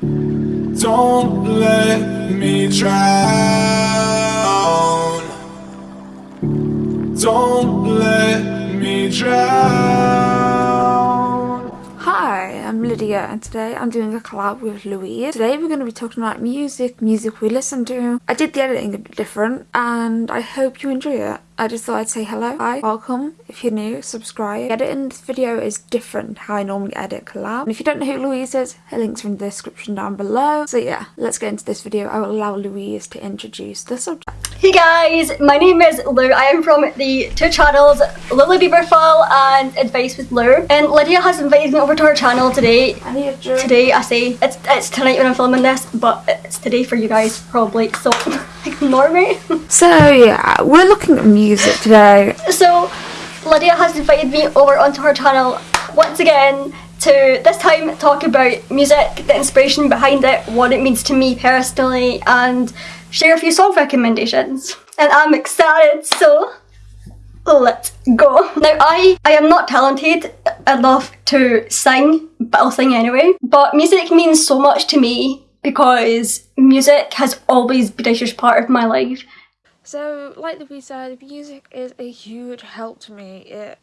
Don't let me drown. Don't let me drown. I'm and today I'm doing a collab with Louise. Today we're going to be talking about music, music we listen to. I did the editing a bit different and I hope you enjoy it. I just thought I'd say hello, hi, welcome. If you're new, subscribe. Editing this video is different how I normally edit collab. And if you don't know who Louise is, her link's in the description down below. So yeah, let's get into this video. I will allow Louise to introduce the subject. Hey guys, my name is Lou. I am from the two channels Lily Bieberful and Advice with Lou. And Lydia has invited me over to her channel today. I need a drink. Today I say it's it's tonight when I'm filming this, but it's today for you guys probably. So ignore me. So yeah, we're looking at music today. So Lydia has invited me over onto her channel once again to this time talk about music, the inspiration behind it, what it means to me personally, and share a few song recommendations. And I'm excited, so let's go. Now I, I am not talented enough to sing, but I'll sing anyway. But music means so much to me because music has always been a huge part of my life. So, like the we said, music is a huge help to me. It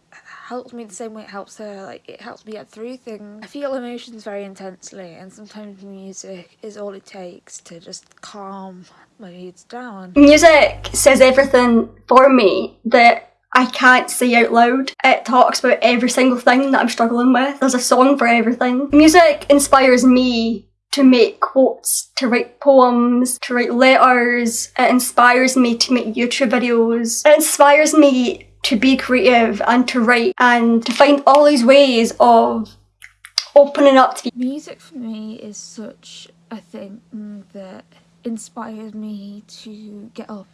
helps me the same way it helps her. Like, it helps me get through things. I feel emotions very intensely, and sometimes music is all it takes to just calm my moods down. Music says everything for me that I can't say out loud. It talks about every single thing that I'm struggling with. There's a song for everything. Music inspires me to make quotes, to write poems, to write letters. It inspires me to make YouTube videos. It inspires me to be creative and to write and to find all these ways of opening up to Music for me is such a thing that inspires me to get up.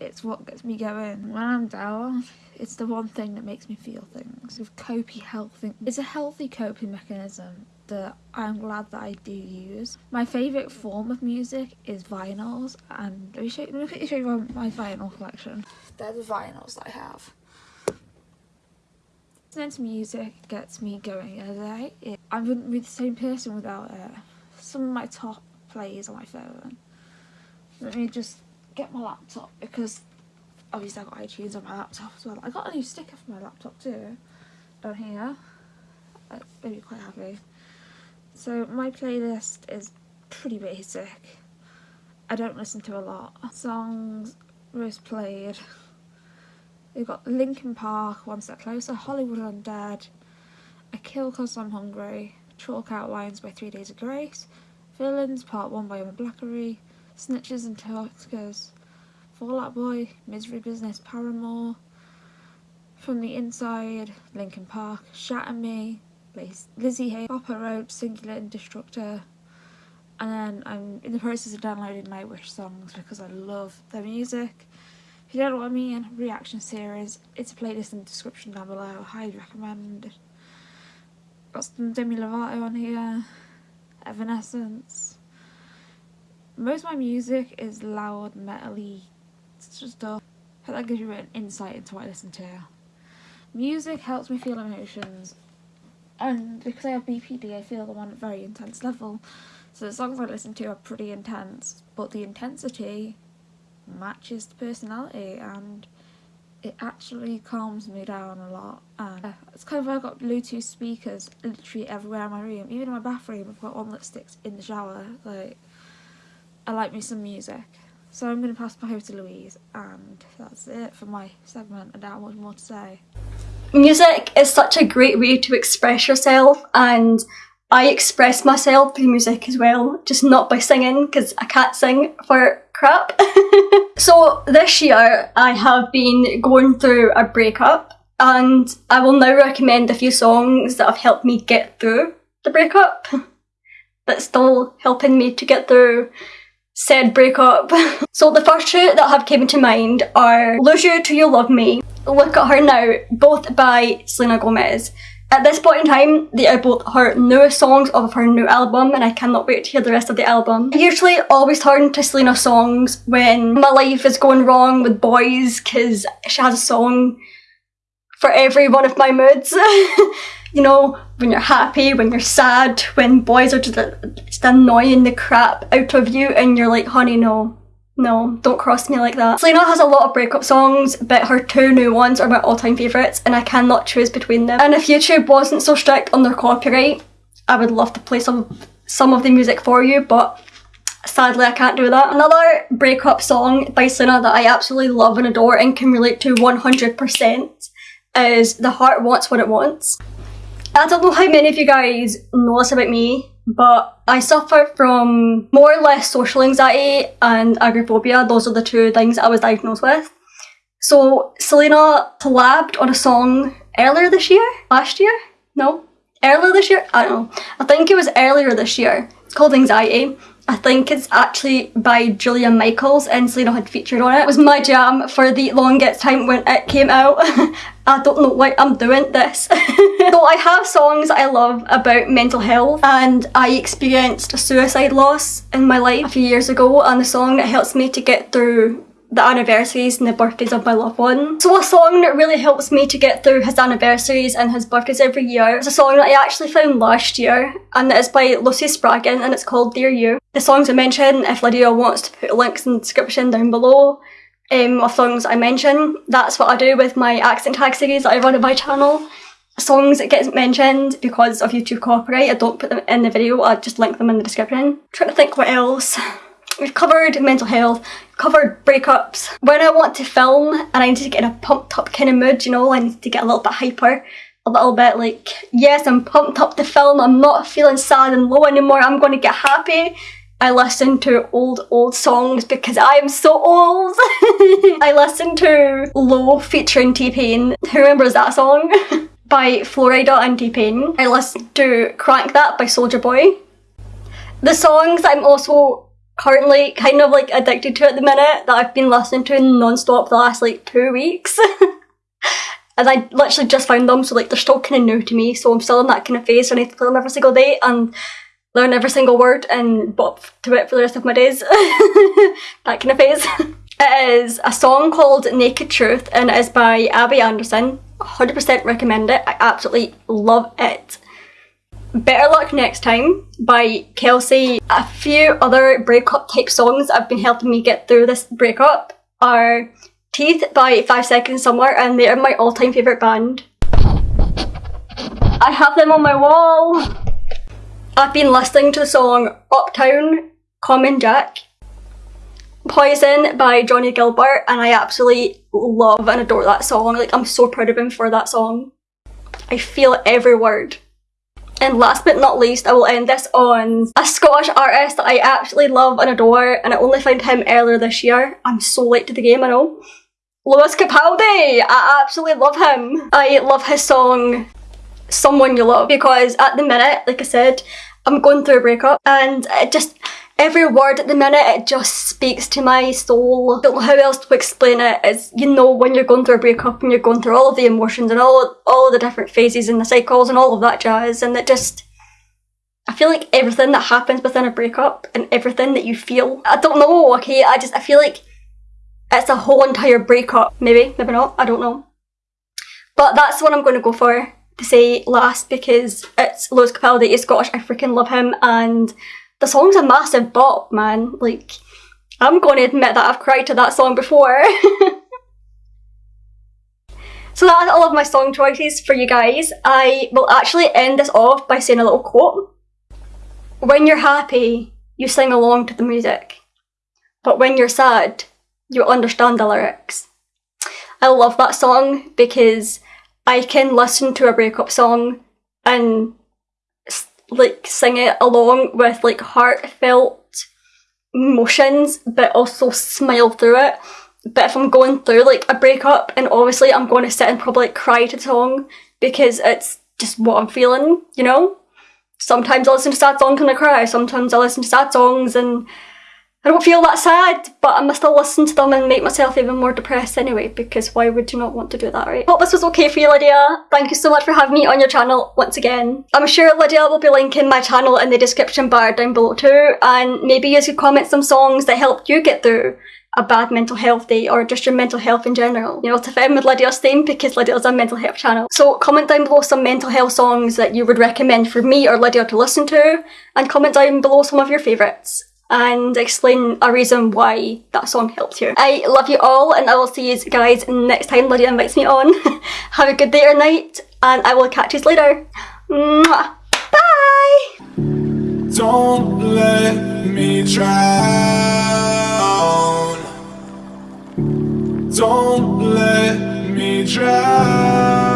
It's what gets me going. When I'm down, it's the one thing that makes me feel things. With healthy, it's a healthy coping mechanism that I'm glad that I do use. My favourite form of music is vinyls and let me show, let me quickly show you my vinyl collection. They're the vinyls that I have. Listening to music gets me going as I I wouldn't be the same person without it. Some of my top plays on my phone. Let me just get my laptop because obviously I've got iTunes on my laptop as well. I got a new sticker for my laptop too down here. That made me quite happy. So my playlist is pretty basic. I don't listen to a lot. Songs most played. We've got Linkin Park, One Step Closer, Hollywood Undead, I Kill Cause I'm Hungry, Chalk Outlines by Three Days of Grace, Villains Part 1 by Emma Blackery, Snitches and Talkers, Fall Out Boy, Misery Business, Paramore, From the Inside, Linkin Park, Shatter Me, Lzzy Hale, Papa Roach, Singular and Destructor. And then I'm in the process of downloading Nightwish songs because I love their music. If you don't know what I mean, reaction series, it's a playlist in the description down below, highly recommend. Got some Demi Lovato on here, Evanescence. Most of my music is loud, metally stuff. Hope that gives you an insight into what I listen to. Music helps me feel emotions and because I have BPD I feel them on a very intense level. So the songs I listen to are pretty intense. But the intensity matches the personality and it actually calms me down a lot. And it's kind of I've got Bluetooth speakers literally everywhere in my room. Even in my bathroom I've got one that sticks in the shower. Like I like me some music. So I'm going to pass my over to Louise and that's it for my segment. I don't have much more to say music is such a great way to express yourself and I express myself through music as well, just not by singing because I can't sing for crap. so this year I have been going through a breakup and I will now recommend a few songs that have helped me get through the breakup that's still helping me to get through said breakup. so the first two that have came to mind are Lose You Till You Love Me Look at Her Now, both by Selena Gomez. At this point in time, they are both her newest songs of her new album and I cannot wait to hear the rest of the album. I usually always turn to Selena songs when my life is going wrong with boys because she has a song for every one of my moods. you know, when you're happy, when you're sad, when boys are just, just annoying the crap out of you and you're like, honey, no, no, don't cross me like that. Selena has a lot of breakup songs, but her two new ones are my all-time favourites and I cannot choose between them. And if YouTube wasn't so strict on their copyright, I would love to play some, some of the music for you, but sadly I can't do that. Another breakup song by Selena that I absolutely love and adore and can relate to 100% is The Heart Wants What It Wants. I don't know how many of you guys know this about me, but I suffer from more or less social anxiety and agoraphobia. Those are the two things I was diagnosed with. So Selena collabed on a song earlier this year? Last year? No? Earlier this year? I don't know. I think it was earlier this year. It's called Anxiety. I think it's actually by Julia Michaels and Selena had featured on it. It was my jam for the longest time when it came out. I don't know why I'm doing this. so I have songs I love about mental health and I experienced a suicide loss in my life a few years ago and the song that helps me to get through the anniversaries and the birthdays of my loved one. So a song that really helps me to get through his anniversaries and his birthdays every year is a song that I actually found last year and it is by Lucy Spraggan and it's called Dear You. The songs I mentioned, if Lydia wants to put links in the description down below um, of songs I mention, that's what I do with my accent tag series that I run on my channel. Songs that get mentioned because of YouTube copyright, I don't put them in the video, I just link them in the description. I'm trying to think what else. We've covered mental health, covered breakups. When I want to film and I need to get in a pumped up kind of mood, you know, I need to get a little bit hyper, a little bit like, yes, I'm pumped up to film, I'm not feeling sad and low anymore, I'm going to get happy. I listen to old, old songs because I am so old. I listen to Low featuring T-Pain. Who remembers that song? by Flo Rida and T-Pain. I listen to Crank That by Soulja Boy. The songs I'm also currently kind of like addicted to at the minute that I've been listening to non-stop the last like two weeks. and I literally just found them so like they're still kind of new to me so I'm still in that kind of phase so I need to play them every single day and learn every single word and bop to it for the rest of my days. that kind of phase. It is a song called Naked Truth and it is by Abby Anderson. 100% recommend it. I absolutely love it. Better Luck Next Time by Kelsey. A few other breakup type songs that have been helping me get through this breakup are Teeth by 5 Seconds of Summer and they are my all time favourite band. I have them on my wall. I've been listening to the song Uptown, Common Jack. Poison by Johnny Gilbert and I absolutely love and adore that song. Like I'm so proud of him for that song. I feel every word. And last but not least, I will end this on a Scottish artist that I absolutely love and adore, and I only found him earlier this year. I'm so late to the game, I know. Lewis Capaldi! I absolutely love him. I love his song Someone You Love because at the minute, like I said, I'm going through a breakup and it just every word at the minute it just speaks to my soul. Don't know how else to explain it. It's you know when you're going through a breakup and you're going through all of the emotions and all all of the different phases and the cycles and all of that jazz and it just I feel like everything that happens within a breakup and everything that you feel I don't know, okay, I just I feel like it's a whole entire breakup. Maybe, maybe not, I don't know. But that's what I'm going to go for to say last because it's Lewis Capaldi, he's Scottish, I freaking love him and the song's a massive bop, man. Like, I'm going to admit that I've cried to that song before. so that's all of my song choices for you guys. I will actually end this off by saying a little quote. When you're happy, you sing along to the music. But when you're sad, you understand the lyrics. I love that song because I can listen to a breakup song and like sing it along with like heartfelt emotions but also smile through it. But if I'm going through like a breakup and obviously I'm going to sit and probably like, cry to the song because it's just what I'm feeling you know? Sometimes I listen to sad songs and I cry sometimes I listen to sad songs and I don't feel that sad, but I'm still listen to them and make myself even more depressed anyway, because why would you not want to do that, right? Hope this was okay for you, Lydia. Thank you so much for having me on your channel once again. I'm sure Lydia will be linking my channel in the description bar down below too, and maybe you could comment some songs that helped you get through a bad mental health day or just your mental health in general. You know, to fit in with Lydia's theme because Lydia's a mental health channel. So comment down below some mental health songs that you would recommend for me or Lydia to listen to and comment down below some of your favourites and explain a reason why that song helped you. I love you all and I will see you guys next time Lydia invites me on. Have a good day or night and I will catch you later. Mwah. Bye! Don't let me drown. Don't let me drown.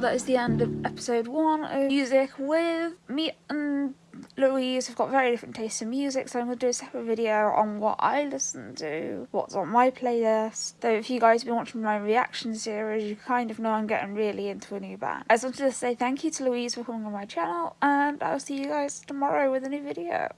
That is the end of episode one of music with me and Louise have got very different tastes in music, so I'm going to do a separate video on what I listen to, what's on my playlist. Though if you guys have been watching my reaction series, you kind of know I'm getting really into a new band. I just wanted to say thank you to Louise for coming on my channel, and I'll see you guys tomorrow with a new video.